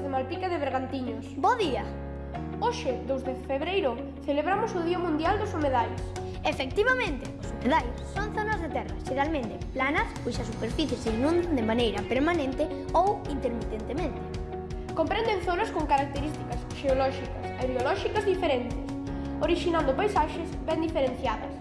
de Malpica de Bergantiños. Bo día! Hoxe, 2 de febreiro, celebramos o Día Mundial dos Humedais. Efectivamente, os humedais son zonas de terra, xeralmente planas, cuxa superficie se inundan de maneira permanente ou intermitentemente. Comprenden zonas con características xeolóxicas e biolóxicas diferentes, originando paisaxes ben diferenciadas.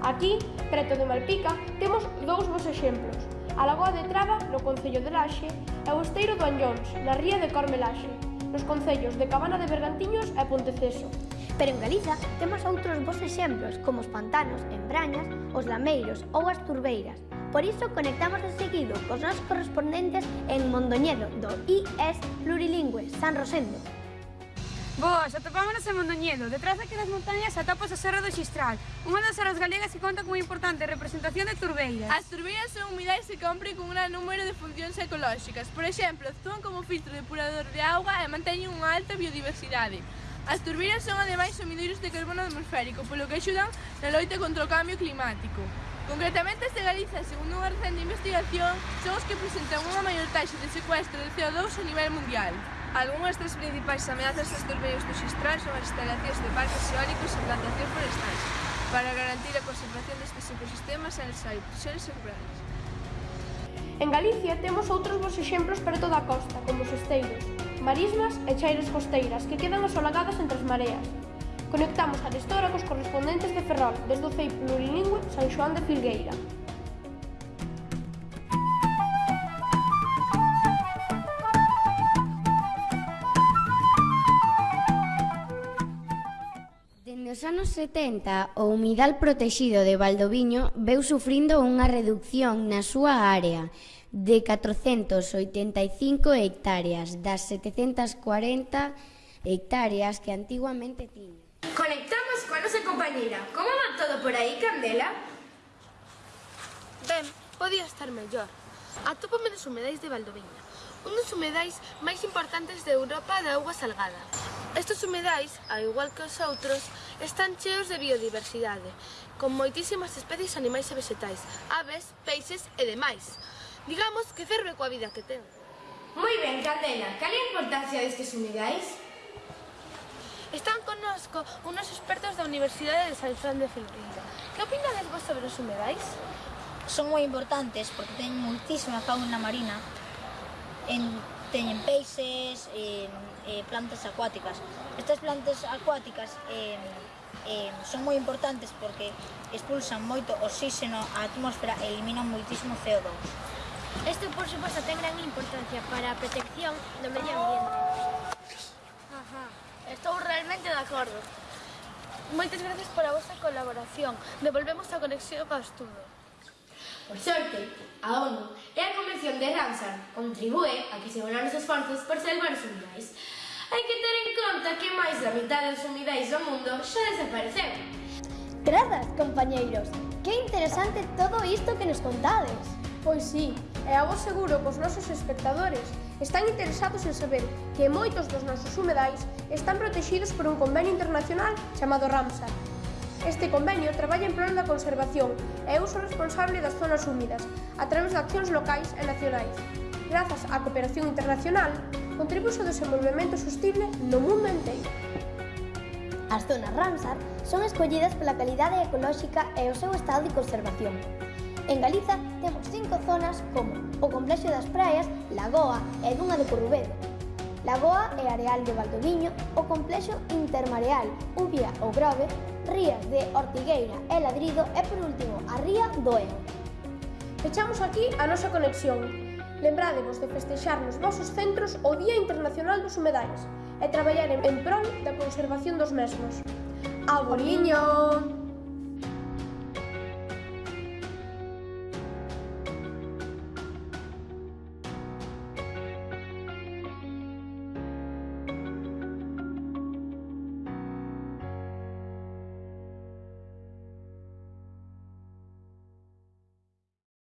Aquí, preto de Malpica, temos dous bons exemplos a Lagoa de Traba, no Concello de Laxe, e o Esteiro do Anllóns, na Ría de Cormelaxe, nos concellos de Cabana de Bergantiños e Ponteceso. Pero en Galiza temos outros bons exemplos, como os pantanos, en Brañas, os lameiros ou as turbeiras. Por iso conectamos de seguido cos nosos correspondentes en Mondoñedo, do IES Plurilingüe, San Rosendo. Boas, atopámonos en Mondoñedo, detrás daquelas montañas atopas o Serra do Xistral, unha das serras galegas que conta cunha importante representación de turbeiras. As turbeiras son humidades que compren con un gran número de funcións ecolóxicas. Por exemplo, actúan como filtro depurador de auga e manteñen unha alta biodiversidade. As turbeiras son ademais sumidoiros de carbono atmosférico, polo que axudan na loita contra o cambio climático. Concretamente, este Galiza, segundo unha recente investigación, son os que presentan unha maior taxa de secuestro de CO2 a nivel mundial. Algúnas das principais ameazas dos medios sistrais son as instalacións de parques eólicos e plantacións forestais para garantir a conservación destes ecosistemas en seres rurales. En Galicia temos outros bons exemplos para toda a costa, como os esteiros, marismas e chairas costeiras que quedan asolagadas entre as mareas. Conectamos a Arestora cos correspondentes de Ferrol desde o CEI Plurilingüe San Xoán de Filgueira. Nos anos 70, o humidal protexido de Valdoviño veu sufrindo unha reducción na súa área de 485 hectáreas das 740 hectáreas que antiguamente tiña. Conectamos coa nosa compañera. Como va todo por aí, Candela? Ben, podía estar mellor. Atópame nos humedais de Valdoviña, un dos humedais máis importantes de Europa de agua salgada. Estes humedais, ao igual que os outros, están cheos de biodiversidade, con moitísimas especies animais e vegetais, aves, peixes e demais. Digamos que ferve coa vida que ten. Moi ben, Candela, cal é a importancia destes humedais? Están connosco unos expertos da Universidade de San Xoán de Filgueira. Que opinades vos sobre os humedais? Son moi importantes porque teñen moitísima fauna marina en teñen peixes e, e plantas acuáticas. Estas plantas acuáticas e, e, son moi importantes porque expulsan moito oxígeno á atmósfera e eliminan moitísimo CO2. Isto, por suposto, ten gran importancia para a protección do medio ambiente. Ajá, estou realmente de acordo. Moitas gracias pola vosa colaboración. Devolvemos a conexión ao estudo. Por sorte, a ONU e a Convención de Ramsar contribúe a que se unan os esforzos por salvar os humidais. Hai que ter en conta que máis da mitad dos humidais do mundo xa desapareceu. Grazas, compañeiros! Que interesante todo isto que nos contades! Pois sí, e a vos seguro que os nosos espectadores están interesados en saber que moitos dos nosos humedais están protegidos por un convenio internacional chamado Ramsar, Este convenio traballa en prol da conservación e uso responsable das zonas húmidas a través de accións locais e nacionais. Grazas á cooperación internacional, contribuíse ao desenvolvemento sostible no mundo inteiro. As zonas Ramsar son escollidas pola calidade ecolóxica e o seu estado de conservación. En Galiza temos cinco zonas como o complexo das praias, Lagoa e dunha de Corrubedo, Lagoa e Areal de Valdoviño, o Complexo Intermareal, Ubia ou Grove, Rías de Ortigueira e Ladrido e, por último, a Ría do Eo. Fechamos aquí a nosa conexión. Lembrádevos de festexar nos vosos centros o Día Internacional dos Humedais e traballar en prol da conservación dos mesmos. ¡A boliño!